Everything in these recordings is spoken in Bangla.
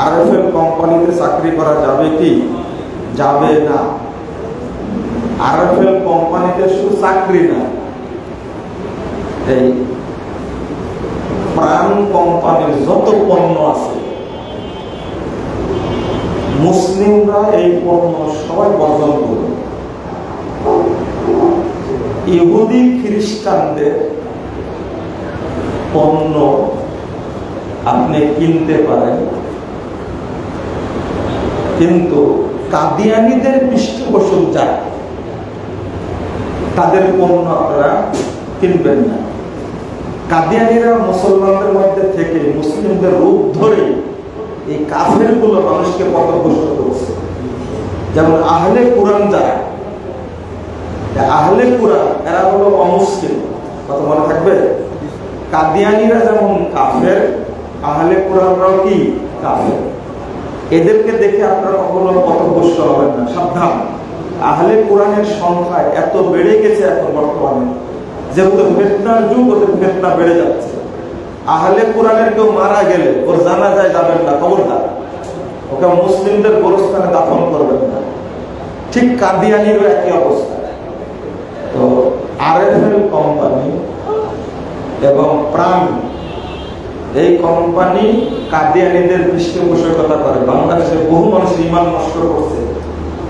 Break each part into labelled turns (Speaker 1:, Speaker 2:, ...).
Speaker 1: আরএফএল কোম্পানিতে চাকরি করা যাবে কি? যাবে না। আরএফএল কোম্পানিতে শুধু চাকরি না এই প্রাণ কোম্পানির যত পণ্য আছে, মুসলিমরা এই পণ্য সবাই বর্জন করবে। ইহুদি খ্রিস্টানদের পণ্য আপনি কিনতে পারেন। কিন্তু কাদিয়ানিদের পৃষ্ঠপোষক যায় তাদের পণ্য আপনারা কিনবেন না। কাদিয়ানিরা মুসলমানদের মধ্যে থেকে মুসলিমদের রূপ ধরে এই কাফেরগুলো মানুষকে পথভ্রষ্ট করছে। যেমন আহলে কোরআন যারা আহলে কোরআন, এরা হলো অমুসলিম। কত মনে থাকবে? কাদিয়ানিরা যেমন কাফের, আহলে কোরআনরাও কি কাফের? এদেরকে দেখে আপনারা কখনো পথভ্রষ্ট হবেন না, সাবধান। আহলে কোরআনের সংখ্যা এত বেড়ে গেছে এখন বর্তমানে, যেহেতু ফেতনার যুগ, ওদের ফেতনা বেড়ে যাচ্ছে। আহলে কোরআনের কেউ মারা গেলে ওর জানা যায় যাবেন না খবরদার ওকে মুসলিমদের গোরস্থানে দাফন করবেন না। ঠিক কাদিয়ানিরও একই অবস্থা। তো আরএফএল কোম্পানি এবং প্রাণ এই কোম্পানি কাদিয়ানিদের পৃষ্ঠপোষকতা করে বাংলাদেশে বহু মানুষ ইমান নষ্ট করছে।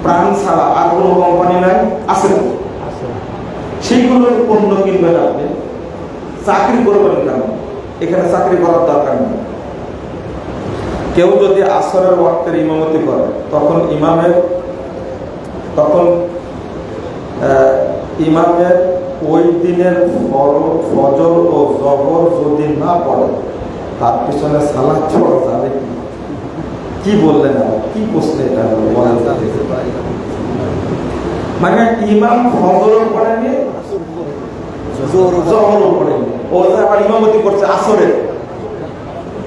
Speaker 1: প্রাণ ছাড়া আর কোনো কোম্পানি নাই আছে সেইগুলোর পণ্য কিনবেন আপনি। চাকরি করবেন কেন? এখানে চাকরি করার দরকার নেই। কেউ যদি আসরের ওয়াক্তের ইমামতি করে তখন ইমামের তখন ইমামের ওই দিনের ফজর ও জবর যদি না পড়ে তার পিছনে সালাদ পড়া যাবে কি? বললেন কি প্রশ্ন এটা। মানে ইমাম ফজরও পড়েনি জহরও পড়েনি ও আবার ইমামতি করছে আসরে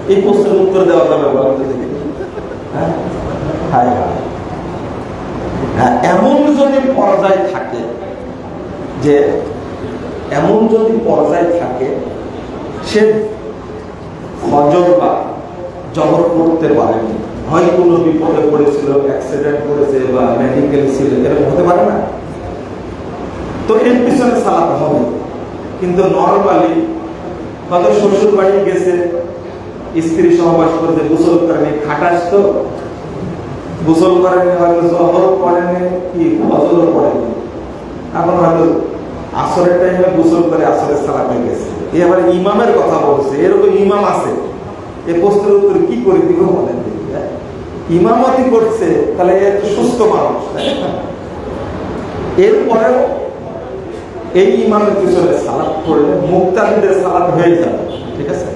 Speaker 1: এই প্রশ্নের উত্তর দেওয়া যাবে হায়। হ্যাঁ, এমন যদি পর্যায় থাকে যে এমন যদি পর্যায় থাকে সে ফজর বা জবর করতে পারেনি। হয় কোনো বিপদে পড়েছিল অ্যাক্সিডেন্ট করেছে বা মেডিকেল ছিল, এরকম হতে পারে না? তো এর পিছনে হবে। কিন্তু নর্মালি হয়তো শ্বশুর বাড়ি গেছে, স্ত্রী সহবাস করতে গোসল করেনি, খাটাস তো? গোসল করেনি, হয়তো জহর পড়েনি কি, ফজর পড়েনি এখন হয়তো আসরের টাইমে গোসল করে আসরের সালাতে গেছে এ আবার ইমামের কথা বলছে, এরকম ইমাম আছে এই প্রশ্নের উত্তর কি করে দিব বলেন হ্যাঁ? ইমামতি করছে, তাহলে এ সুস্থ মানুষ? এরপরেও এই ইমামের পিছনে সালাদ পড়লে মুক্তাদিদের সালাদ হয়ে যাবে, ঠিক আছে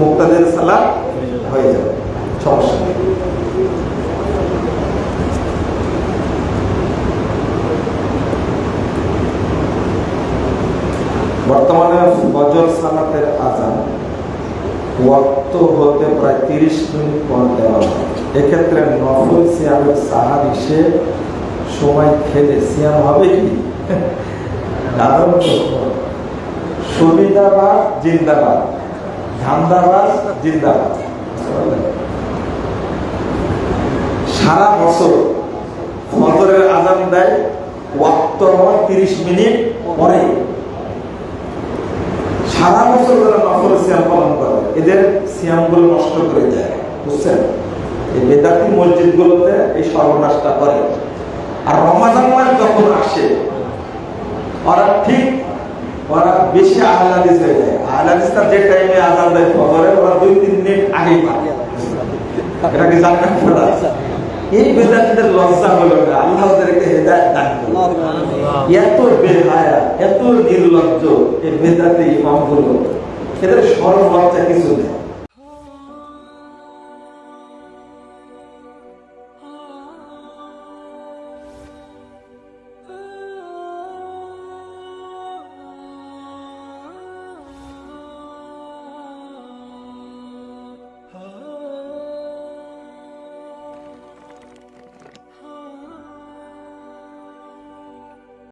Speaker 1: মুক্তাদের সালাদ হয়ে যাবে, সমস্যা নেই বর্তমানে ফজর সালাতের আজান ওয়াক্ত হতে প্রায় তিরিশ মিনিট পর দেওয়া হয়। এক্ষেত্রে নফল সিয়ামের সাহার হিসেবে সময় খেলে সিয়াম হবে কি? দারুণ। সুবিধাবাদ জিন্দাবাদ ধান্দাবাদ জিন্দাবাদ সারা বছর ফজরের আজান দেয়, ওয়াক্ত হওয়ার তিরিশ মিনিট পরে। সারা বছর যারা নফল সিয়াম পালন করে। এদের সিয়ামগুলো নষ্ট করে দেয়, বুঝছেন? এই বেদাতি মসজিদগুলোতে এই সর্বনাশটা করে। আর রমাজান মাস যখন আসে, ওরা ঠিক, ওরা বেশি আহলাদিস হয়ে যায়। আহলাদিসটা যে টাইমে আজান দেয় ওরা দুই তিন মিনিট আগেই পায়। এটা কি জানেন আপনারা এই বেদাতিদের লজ্জা হলো না আল্লাহ ওদেরকে হেদায়ত দান এত বেহায়া এত নির্লজ্জ এই বেদাতে হলো এদের সরল লজ্জা কিছু নেই।